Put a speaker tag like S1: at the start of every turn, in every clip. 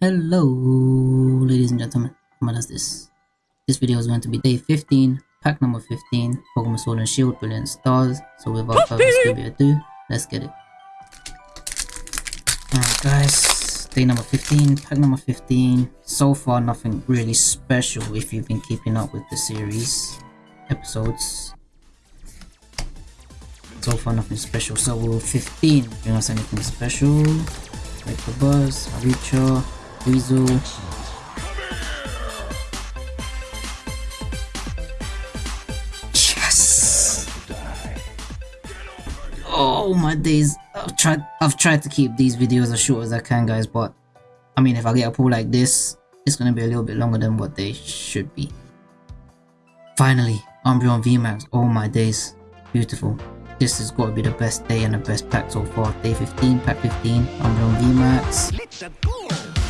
S1: Hello, ladies and gentlemen. What is this? This video is going to be day 15, pack number 15, Pokemon Sword and Shield, Brilliant Stars. So without further ado, let's get it. Alright guys, day number 15, pack number 15. So far nothing really special if you've been keeping up with the series episodes. So far nothing special. So will 15 bring us anything special? Like the Buzz, Aricha, Yes! Oh my days. I've tried I've tried to keep these videos as short as I can guys, but I mean if I get a pull like this, it's gonna be a little bit longer than what they should be. Finally, Umbreon VMAX. Oh my days. Beautiful. This has got to be the best day and the best pack so far. Day 15, pack 15, Umbreon VMAX.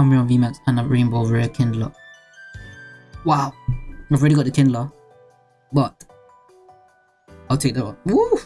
S1: Umbreon VMAX and a Rainbow Rare Kingler. Wow. I've already got the Kingler. But I'll take that one. Woo!